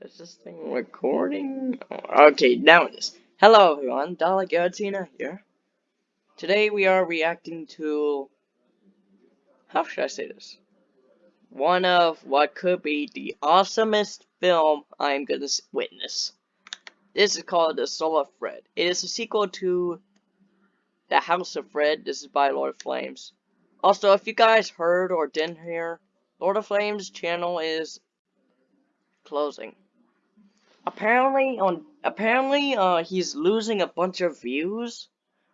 Is this thing recording? Okay, now it is. Hello everyone, Dalek Garatina here. Today we are reacting to... How should I say this? One of what could be the awesomest film I'm gonna witness. This is called The Soul of Fred. It is a sequel to The House of Fred. This is by Lord of Flames. Also, if you guys heard or didn't hear, Lord of Flames channel is closing apparently on apparently uh he's losing a bunch of views.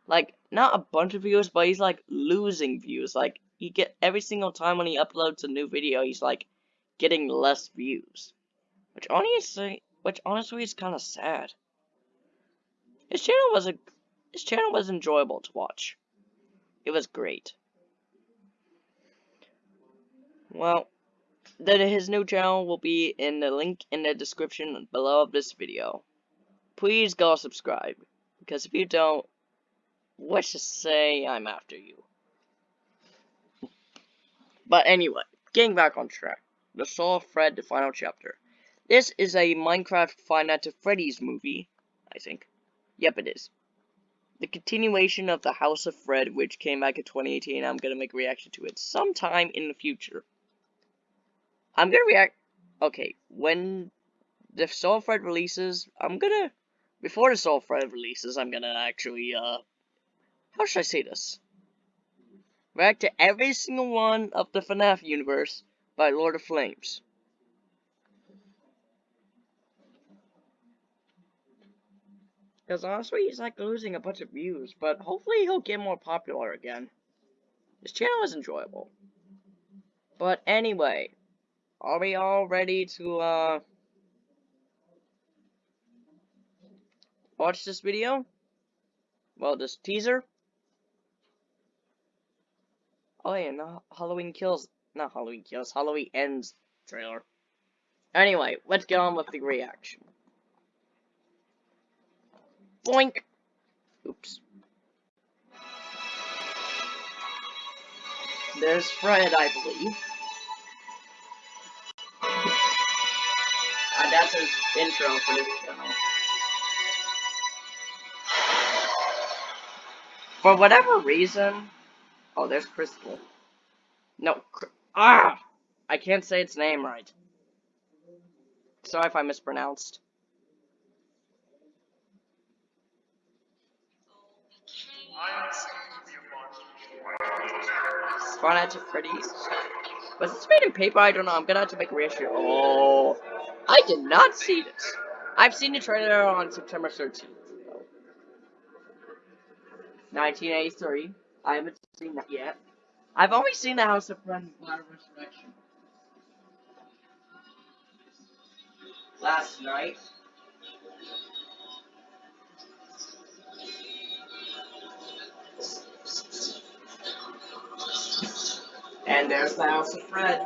Like not a bunch of views but he's like losing views. Like he get every single time when he uploads a new video he's like getting less views. Which honestly which honestly is kind of sad. His channel was a his channel was enjoyable to watch. It was great. Well that his new channel will be in the link in the description below of this video. Please go subscribe, because if you don't, let's just say I'm after you. But anyway, getting back on track. The Soul of Fred, the final chapter. This is a Minecraft Five Nights at Freddy's movie, I think. Yep, it is. The continuation of the House of Fred, which came back in 2018, I'm gonna make a reaction to it sometime in the future. I'm gonna react. Okay, when the Soul Fred releases, I'm gonna before the Soul Fred releases, I'm gonna actually uh, how should I say this? React to every single one of the FNAF universe by Lord of Flames. Because honestly, he's like losing a bunch of views, but hopefully he'll get more popular again. His channel is enjoyable. But anyway, are we all ready to, uh, watch this video? Well, this teaser? Oh yeah, no, Halloween Kills, not Halloween Kills, Halloween Ends trailer. Anyway, let's get on with the reaction. Boink! Oops. There's Fred, I believe. That's his intro for this channel. For whatever reason, oh, there's Crystal. No, ah, I can't say its name right. Sorry if I mispronounced. At Freddy's. Was this made in paper? I don't know. I'm gonna have to make a reissue. Oh. I did not see this. I've seen the trailer on September 13th. 1983. I haven't seen that yet. I've only seen the House of Friends. Last night. And there's the House of Fred.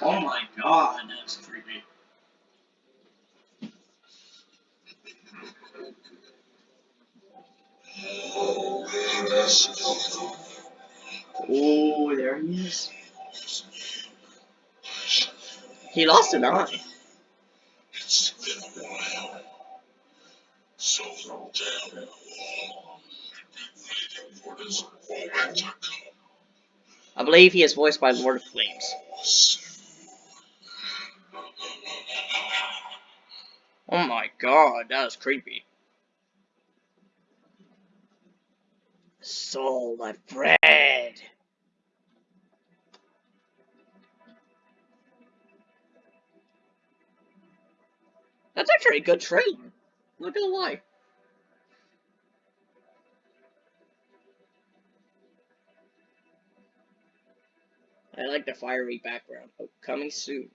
Oh my god, that's creepy. Oh, there he is. He lost an eye. So um, the wall. Waiting for this moment to come. I believe he is voiced by Lord of Flames. Oh my god, that is creepy. Soul, my friend. That's actually a good trailer. Not gonna lie. I like the fiery background. Oh, coming soon.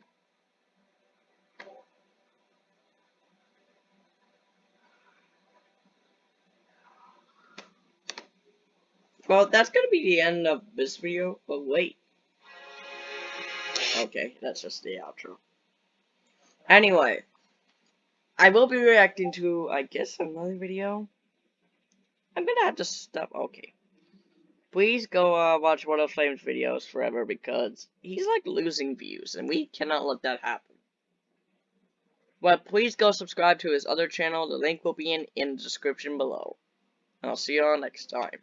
Well, that's gonna be the end of this video, but wait. Okay, that's just the outro. Anyway, I will be reacting to, I guess, another video. I'm gonna have to stop. Okay. please go uh, watch One of Flame's videos forever because he's like losing views and we cannot let that happen. But please go subscribe to his other channel. The link will be in, in the description below. And I'll see you all next time.